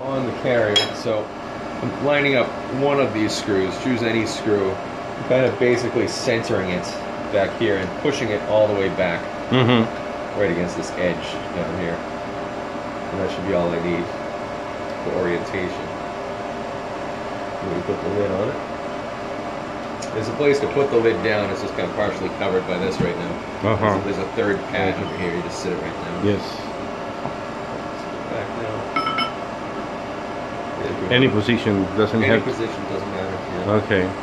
on the carrier. So I'm lining up one of these screws, choose any screw, kind of basically centering it back here and pushing it all the way back Mm-hmm. right against this edge down here. And that should be all I need for orientation. Me put the lid on it. There's a place to put the lid down, it's just kind of partially covered by this right now. Uh-huh. There's a third pad over here, you just sit it right down. Yes. Back down. There we go. Any position doesn't Any have. position doesn't matter. Yeah. Okay.